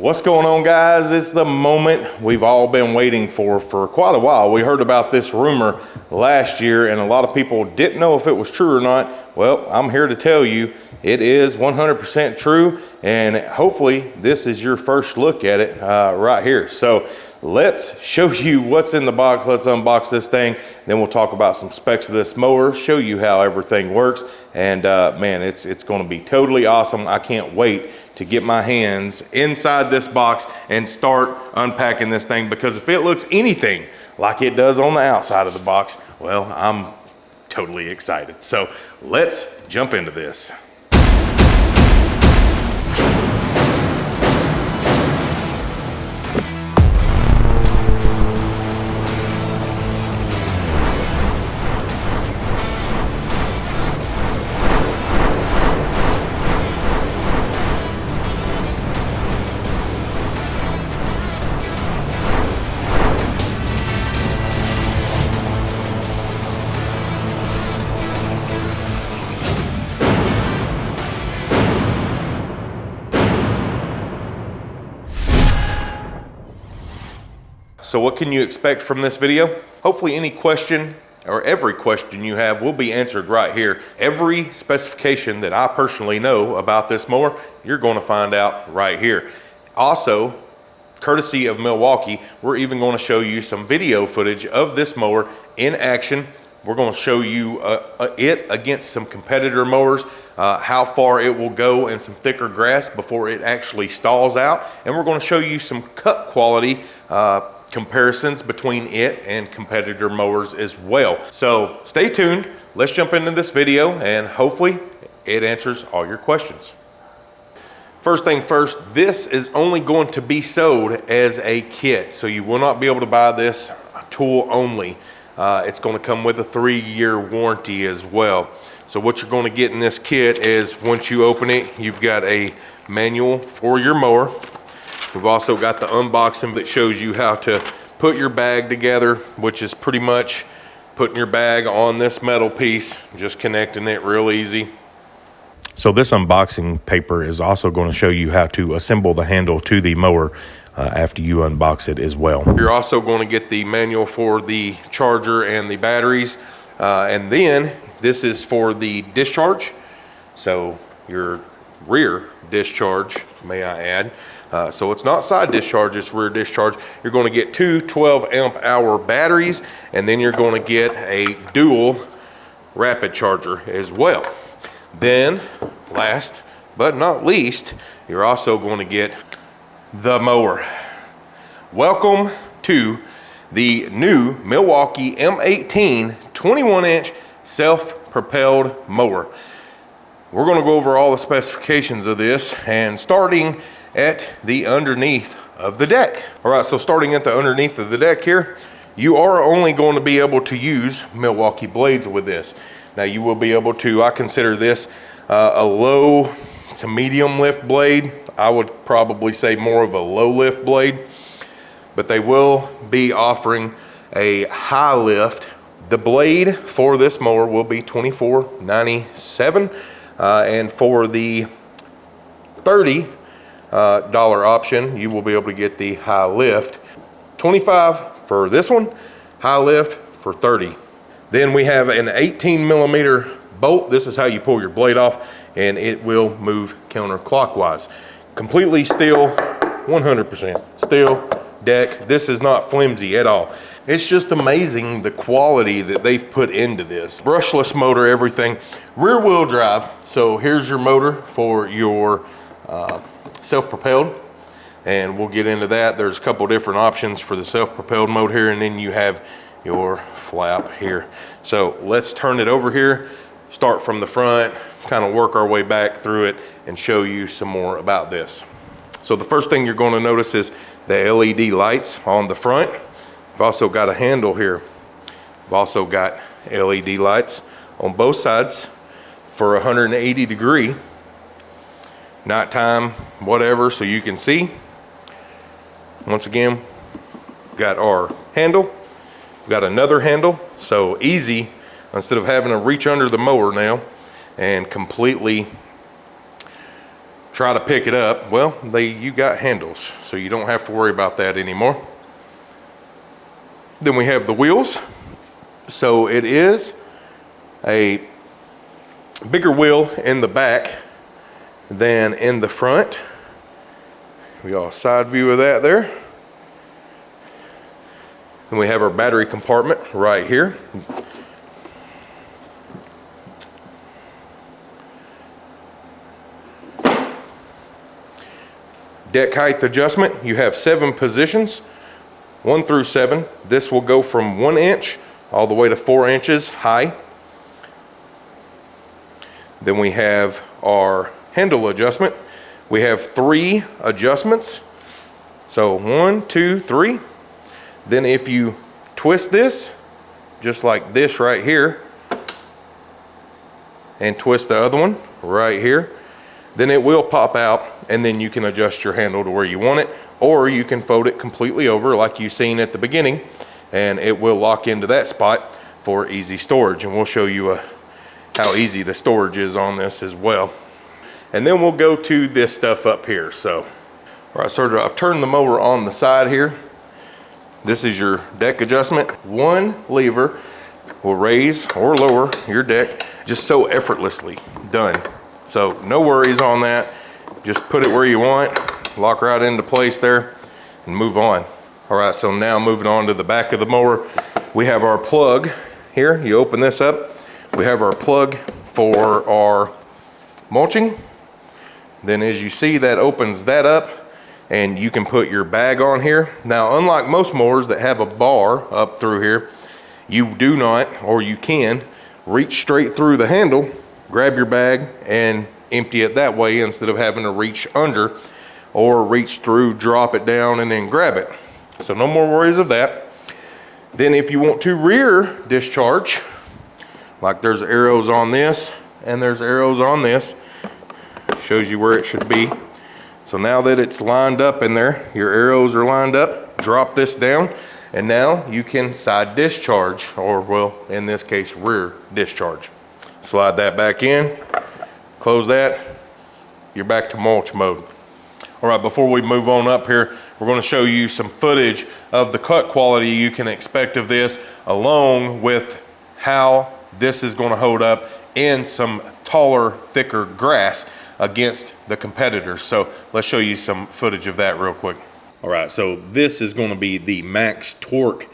What's going on guys? It's the moment we've all been waiting for for quite a while. We heard about this rumor last year and a lot of people didn't know if it was true or not. Well, I'm here to tell you it is 100% true and hopefully this is your first look at it uh, right here. So let's show you what's in the box. Let's unbox this thing. Then we'll talk about some specs of this mower, show you how everything works. And uh, man, it's, it's gonna be totally awesome. I can't wait to get my hands inside this box and start unpacking this thing because if it looks anything like it does on the outside of the box, well, I'm totally excited. So let's jump into this. So what can you expect from this video? Hopefully any question or every question you have will be answered right here. Every specification that I personally know about this mower, you're gonna find out right here. Also, courtesy of Milwaukee, we're even gonna show you some video footage of this mower in action we're going to show you uh, uh, it against some competitor mowers, uh, how far it will go in some thicker grass before it actually stalls out. And we're going to show you some cut quality uh, comparisons between it and competitor mowers as well. So stay tuned. Let's jump into this video and hopefully it answers all your questions. First thing first, this is only going to be sold as a kit. So you will not be able to buy this tool only. Uh, it's going to come with a three-year warranty as well. So what you're going to get in this kit is once you open it, you've got a manual for your mower. We've also got the unboxing that shows you how to put your bag together, which is pretty much putting your bag on this metal piece, just connecting it real easy. So this unboxing paper is also going to show you how to assemble the handle to the mower uh, after you unbox it as well. You're also going to get the manual for the charger and the batteries. Uh, and then this is for the discharge. So your rear discharge, may I add. Uh, so it's not side discharge, it's rear discharge. You're gonna get two 12 amp hour batteries, and then you're gonna get a dual rapid charger as well. Then, last but not least, you're also gonna get the mower. Welcome to the new Milwaukee M18 21 inch self-propelled mower. We're gonna go over all the specifications of this and starting at the underneath of the deck. All right, so starting at the underneath of the deck here, you are only going to be able to use Milwaukee blades with this. Now you will be able to, I consider this uh, a low to medium lift blade. I would probably say more of a low lift blade, but they will be offering a high lift. The blade for this mower will be 24.97. Uh, and for the 30 uh, dollar option, you will be able to get the high lift. 25 for this one, high lift for 30. Then we have an 18 millimeter bolt. This is how you pull your blade off and it will move counterclockwise. Completely steel, 100% steel deck. This is not flimsy at all. It's just amazing the quality that they've put into this. Brushless motor, everything. Rear wheel drive. So here's your motor for your uh, self-propelled. And we'll get into that. There's a couple different options for the self-propelled mode here. And then you have your flap here. So let's turn it over here. Start from the front, kind of work our way back through it and show you some more about this. So the first thing you're going to notice is the LED lights on the front. I've also got a handle here. I've also got LED lights on both sides for 180 degree nighttime whatever so you can see once again got our handle got another handle so easy instead of having to reach under the mower now and completely try to pick it up, well, they you got handles, so you don't have to worry about that anymore. Then we have the wheels. So it is a bigger wheel in the back than in the front. We got a side view of that there. And we have our battery compartment right here. Deck height adjustment, you have seven positions, one through seven. This will go from one inch all the way to four inches high. Then we have our handle adjustment. We have three adjustments. So one, two, three. Then if you twist this, just like this right here, and twist the other one right here, then it will pop out and then you can adjust your handle to where you want it or you can fold it completely over like you've seen at the beginning and it will lock into that spot for easy storage and we'll show you uh, how easy the storage is on this as well and then we'll go to this stuff up here so all right so I've turned the mower on the side here this is your deck adjustment one lever will raise or lower your deck just so effortlessly done so no worries on that. Just put it where you want, lock right into place there and move on. All right, so now moving on to the back of the mower, we have our plug here. You open this up. We have our plug for our mulching. Then as you see, that opens that up and you can put your bag on here. Now, unlike most mowers that have a bar up through here, you do not, or you can, reach straight through the handle grab your bag and empty it that way instead of having to reach under or reach through, drop it down and then grab it. So no more worries of that. Then if you want to rear discharge, like there's arrows on this and there's arrows on this, shows you where it should be. So now that it's lined up in there, your arrows are lined up, drop this down, and now you can side discharge, or well, in this case, rear discharge. Slide that back in, close that, you're back to mulch mode. All right, before we move on up here, we're gonna show you some footage of the cut quality you can expect of this, along with how this is gonna hold up in some taller, thicker grass against the competitors. So let's show you some footage of that real quick. All right, so this is gonna be the max torque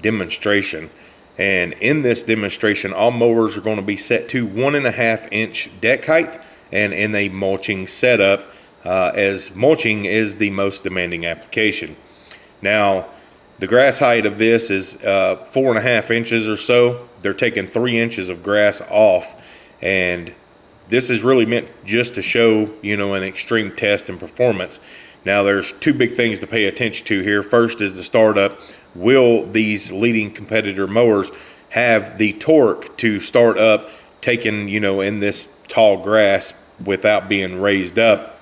demonstration. And in this demonstration, all mowers are going to be set to one and a half inch deck height and in a mulching setup uh, as mulching is the most demanding application. Now, the grass height of this is uh, four and a half inches or so. They're taking three inches of grass off and this is really meant just to show, you know, an extreme test and performance. Now there's two big things to pay attention to here. First is the startup will these leading competitor mowers have the torque to start up taking, you know, in this tall grass without being raised up?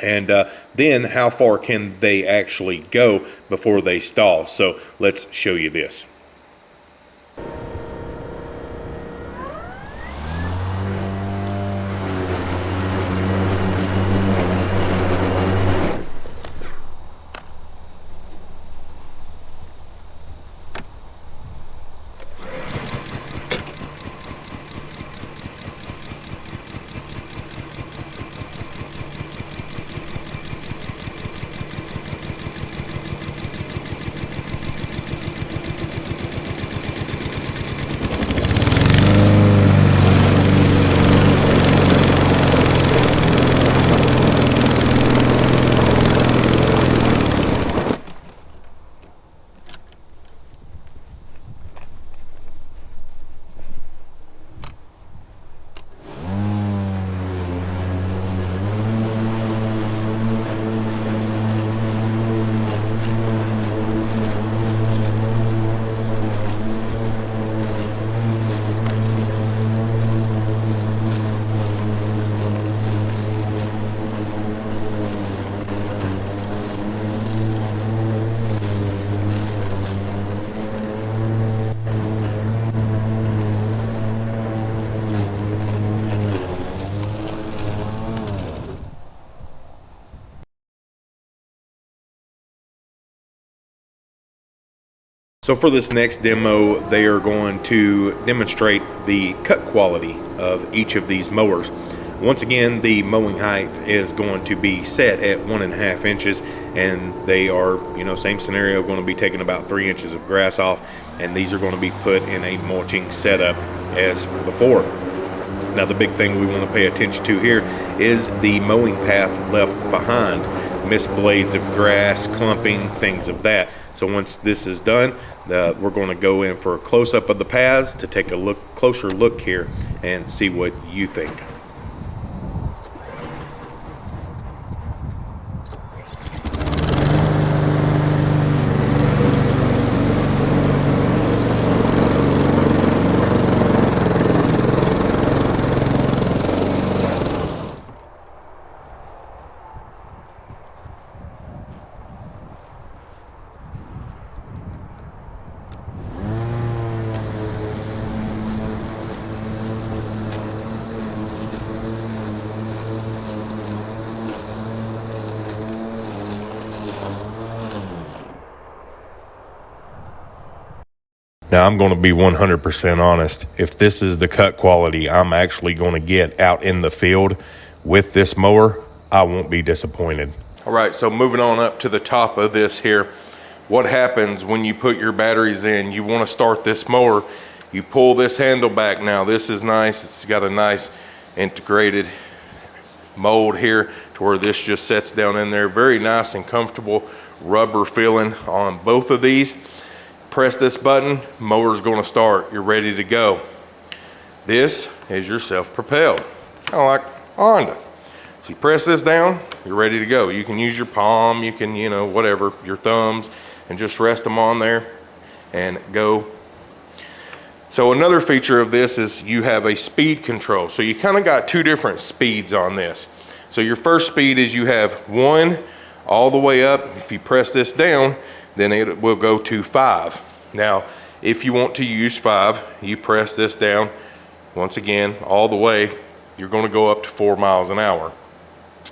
And uh, then how far can they actually go before they stall? So let's show you this. So for this next demo, they are going to demonstrate the cut quality of each of these mowers. Once again, the mowing height is going to be set at one and a half inches and they are, you know, same scenario, going to be taking about three inches of grass off and these are going to be put in a mulching setup as before. Now the big thing we want to pay attention to here is the mowing path left behind. Missed blades of grass, clumping, things of that. So once this is done, uh, we're going to go in for a close-up of the paths to take a look closer look here and see what you think. Now, I'm going to be 100% honest. If this is the cut quality I'm actually going to get out in the field with this mower, I won't be disappointed. All right, so moving on up to the top of this here. What happens when you put your batteries in? You want to start this mower. You pull this handle back now. This is nice. It's got a nice integrated mold here to where this just sets down in there. Very nice and comfortable rubber feeling on both of these press this button, motor's gonna start. You're ready to go. This is your self-propelled, kind of like Honda. So you press this down, you're ready to go. You can use your palm, you can, you know, whatever, your thumbs, and just rest them on there and go. So another feature of this is you have a speed control. So you kind of got two different speeds on this. So your first speed is you have one all the way up. If you press this down, then it will go to five. Now, if you want to use five, you press this down, once again, all the way, you're gonna go up to four miles an hour.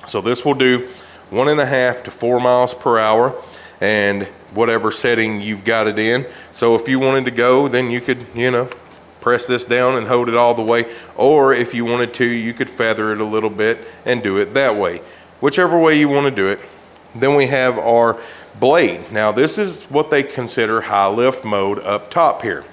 So this will do one and a half to four miles per hour and whatever setting you've got it in. So if you wanted to go, then you could, you know, press this down and hold it all the way. Or if you wanted to, you could feather it a little bit and do it that way. Whichever way you wanna do it. Then we have our blade. Now this is what they consider high lift mode up top here.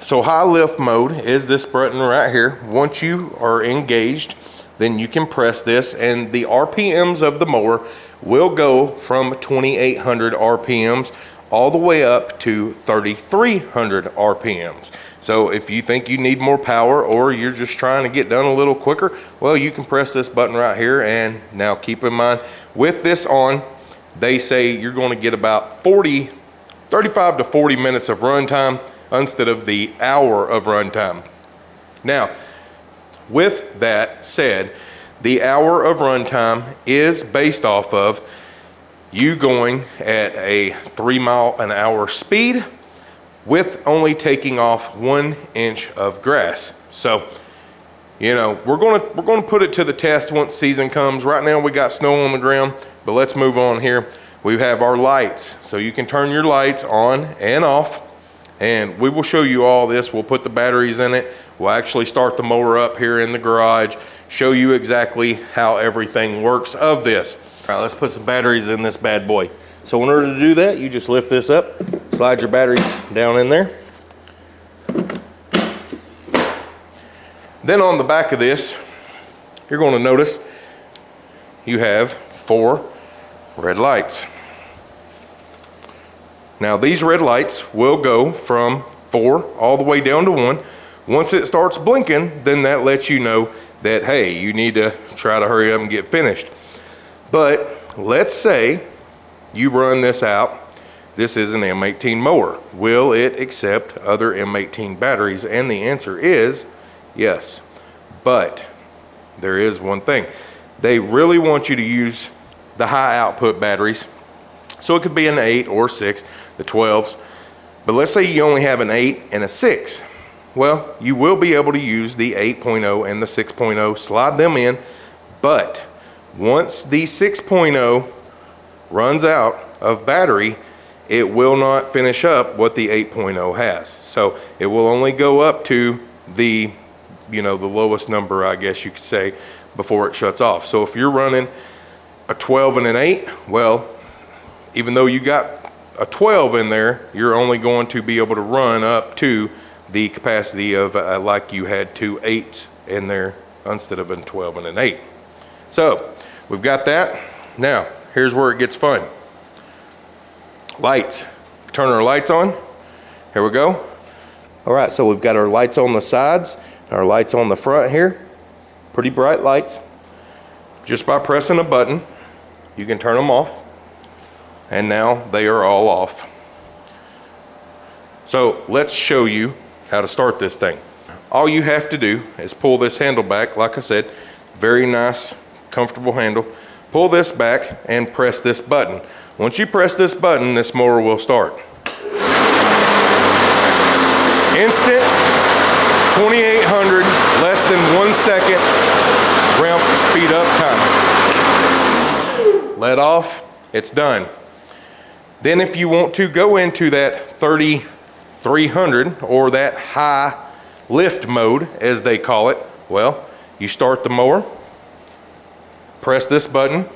So high lift mode is this button right here. Once you are engaged, then you can press this and the RPMs of the mower will go from 2800 RPMs all the way up to 3300 RPMs. So if you think you need more power or you're just trying to get done a little quicker, well, you can press this button right here. And now keep in mind with this on, they say you're going to get about 40, 35 to 40 minutes of runtime instead of the hour of runtime. Now, with that said, the hour of runtime is based off of you going at a three mile an hour speed with only taking off one inch of grass. So, you know, we're gonna we're gonna put it to the test once season comes. Right now we got snow on the ground. But let's move on here. We have our lights. So you can turn your lights on and off. And we will show you all this. We'll put the batteries in it. We'll actually start the mower up here in the garage, show you exactly how everything works of this. All right, let's put some batteries in this bad boy. So in order to do that, you just lift this up, slide your batteries down in there. Then on the back of this, you're gonna notice you have four red lights. Now these red lights will go from four all the way down to one. Once it starts blinking, then that lets you know that, hey, you need to try to hurry up and get finished. But let's say you run this out. This is an M18 mower. Will it accept other M18 batteries? And the answer is yes. But there is one thing. They really want you to use the high output batteries. So it could be an 8 or 6, the 12s. But let's say you only have an 8 and a 6. Well, you will be able to use the 8.0 and the 6.0, slide them in. But once the 6.0 runs out of battery, it will not finish up what the 8.0 has. So it will only go up to the, you know, the lowest number, I guess you could say, before it shuts off. So if you're running a 12 and an 8, well, even though you got a 12 in there, you're only going to be able to run up to the capacity of uh, like you had two 8s in there instead of a 12 and an 8. So we've got that. Now, here's where it gets fun. Lights. Turn our lights on. Here we go. All right, so we've got our lights on the sides, our lights on the front here. Pretty bright lights. Just by pressing a button, you can turn them off. And now they are all off. So let's show you how to start this thing. All you have to do is pull this handle back, like I said, very nice, comfortable handle. Pull this back and press this button. Once you press this button, this mower will start. Instant, 2800, less than one second, ramp speed up time. Let off, it's done. Then if you want to go into that 3300 or that high lift mode, as they call it, well, you start the mower, press this button,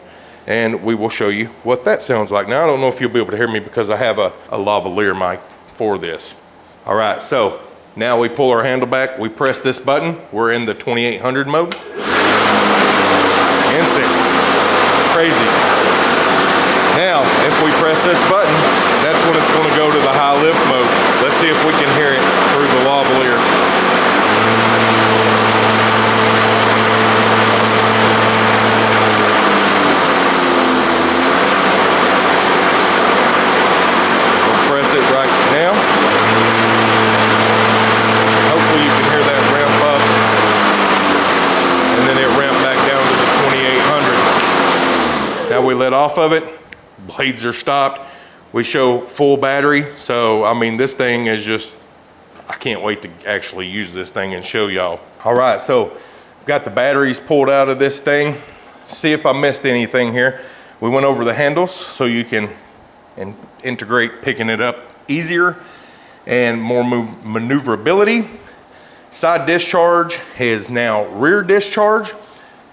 and we will show you what that sounds like. Now, I don't know if you'll be able to hear me because I have a, a lavalier mic for this. All right, so now we pull our handle back, we press this button, we're in the 2800 mode. Instant, crazy. Now, if we press this button, that's when it's gonna go to the high lift mode. Let's see if we can hear it through the lavalier. We'll press it right now. Hopefully you can hear that ramp up. And then it back down to the 2800. Now we let off of it, blades are stopped. We show full battery, so I mean, this thing is just, I can't wait to actually use this thing and show y'all. All right, so I've got the batteries pulled out of this thing. See if I missed anything here. We went over the handles so you can and integrate picking it up easier and more maneuverability. Side discharge is now rear discharge.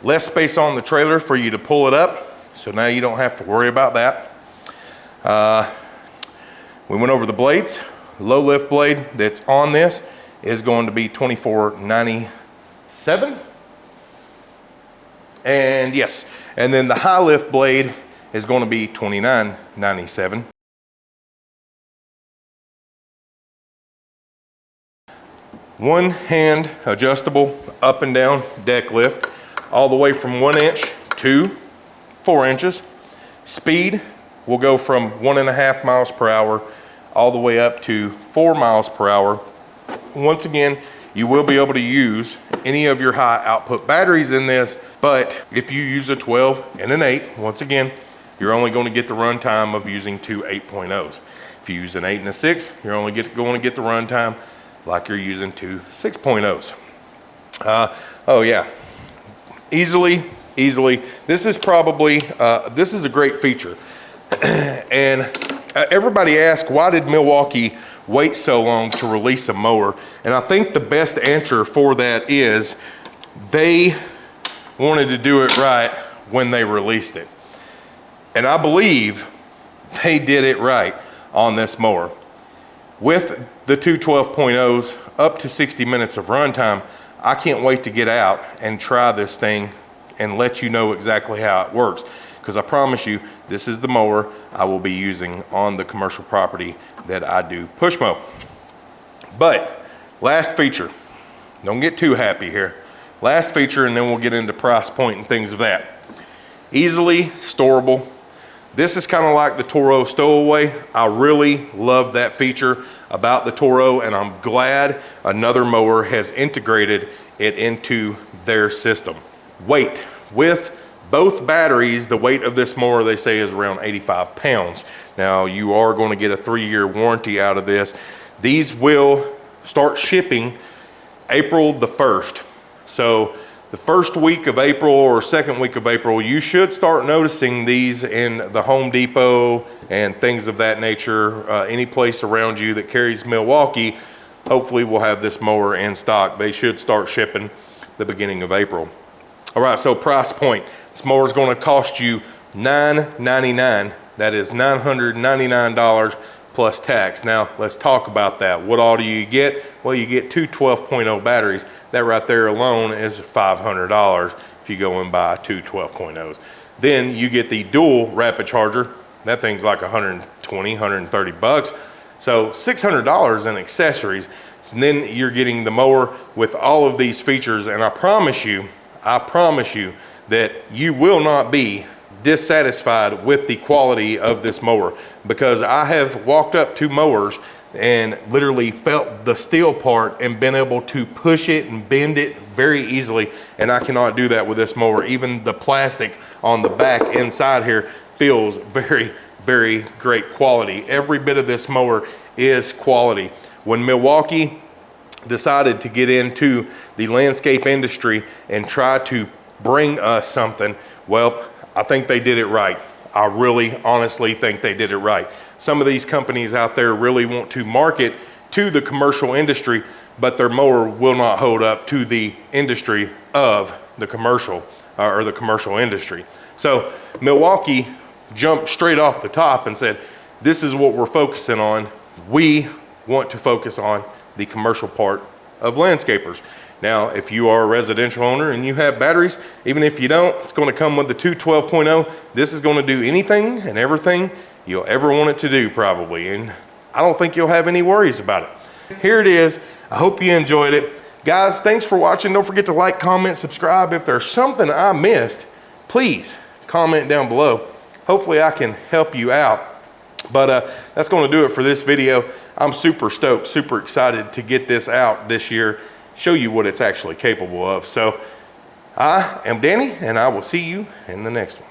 Less space on the trailer for you to pull it up. So now you don't have to worry about that. Uh, we went over the blades. Low lift blade that's on this is going to be 2497. And yes, and then the high lift blade is going to be 2997. One hand adjustable up and down deck lift all the way from one inch to four inches. Speed will go from one and a half miles per hour all the way up to four miles per hour. Once again, you will be able to use any of your high output batteries in this, but if you use a 12 and an 8, once again, you're only going to get the run time of using two 8.0s. If you use an 8 and a 6, you're only get, going to get the run time like you're using two 6.0s. Uh, oh yeah, easily, easily. This is probably, uh, this is a great feature. and uh, everybody asks, why did Milwaukee wait so long to release a mower? And I think the best answer for that is they wanted to do it right when they released it. And I believe they did it right on this mower. With the two 12.0s up to 60 minutes of runtime, I can't wait to get out and try this thing and let you know exactly how it works. Because I promise you, this is the mower I will be using on the commercial property that I do push mow. But last feature, don't get too happy here. Last feature, and then we'll get into price point and things of that. Easily storable. This is kind of like the Toro stowaway. I really love that feature about the Toro, and I'm glad another mower has integrated it into their system. Weight. With both batteries, the weight of this mower, they say, is around 85 pounds. Now, you are going to get a three-year warranty out of this. These will start shipping April the 1st. So the first week of April or second week of April, you should start noticing these in the Home Depot and things of that nature. Uh, any place around you that carries Milwaukee, hopefully we'll have this mower in stock. They should start shipping the beginning of April. All right, so price point. This mower is going to cost you 999. That is $999 plus tax. Now, let's talk about that. What all do you get? Well, you get two 12.0 batteries. That right there alone is $500 if you go and buy two 12.0s. Then you get the dual rapid charger. That thing's like 120, 130 bucks. So $600 in accessories. And then you're getting the mower with all of these features. And I promise you, I promise you that you will not be dissatisfied with the quality of this mower because I have walked up to mowers and literally felt the steel part and been able to push it and bend it very easily and I cannot do that with this mower. Even the plastic on the back inside here feels very very great quality. Every bit of this mower is quality. When Milwaukee decided to get into the landscape industry and try to bring us something well I think they did it right. I really honestly think they did it right. Some of these companies out there really want to market to the commercial industry, but their mower will not hold up to the industry of the commercial uh, or the commercial industry. So Milwaukee jumped straight off the top and said, this is what we're focusing on. We want to focus on the commercial part of landscapers. Now, if you are a residential owner and you have batteries, even if you don't, it's gonna come with the 212.0. This is gonna do anything and everything you'll ever want it to do probably. And I don't think you'll have any worries about it. Here it is. I hope you enjoyed it. Guys, thanks for watching. Don't forget to like, comment, subscribe. If there's something I missed, please comment down below. Hopefully I can help you out. But uh, that's gonna do it for this video. I'm super stoked, super excited to get this out this year show you what it's actually capable of. So I am Danny and I will see you in the next one.